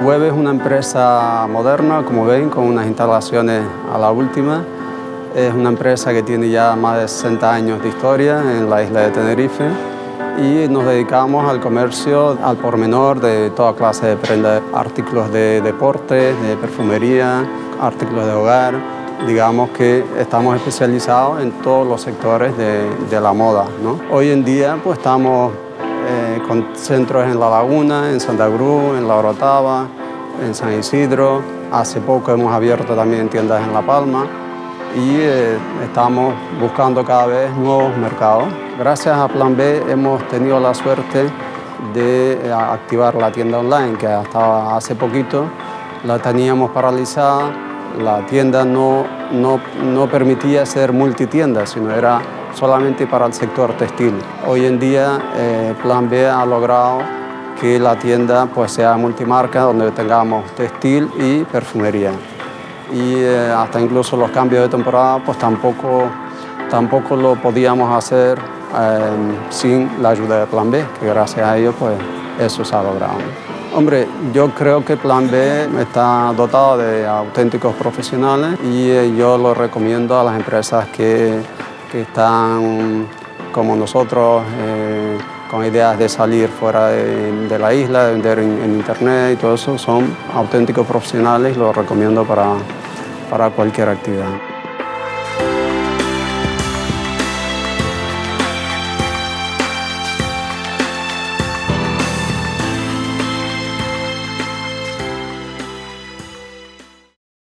Web es una empresa moderna, como ven, con unas instalaciones a la última. Es una empresa que tiene ya más de 60 años de historia en la isla de Tenerife y nos dedicamos al comercio al por menor de toda clase de prendas, artículos de deporte, de perfumería, artículos de hogar. Digamos que estamos especializados en todos los sectores de, de la moda. ¿no? Hoy en día pues estamos eh, con centros en La Laguna, en Santa Cruz, en La Orotava, en San Isidro. Hace poco hemos abierto también tiendas en La Palma y eh, estamos buscando cada vez nuevos mercados. Gracias a Plan B hemos tenido la suerte de eh, activar la tienda online que hasta hace poquito la teníamos paralizada. La tienda no, no, no permitía ser multitienda, sino era solamente para el sector textil. Hoy en día eh, Plan B ha logrado que la tienda pues, sea multimarca, donde tengamos textil y perfumería. Y eh, hasta incluso los cambios de temporada pues tampoco, tampoco lo podíamos hacer eh, sin la ayuda de Plan B, que gracias a ello pues eso se ha logrado. Hombre, yo creo que Plan B está dotado de auténticos profesionales y yo lo recomiendo a las empresas que que están como nosotros eh, con ideas de salir fuera de, la isla, de vender en, internet y todo eso, son auténticos profesionales y los recomiendo para, para cualquier actividad.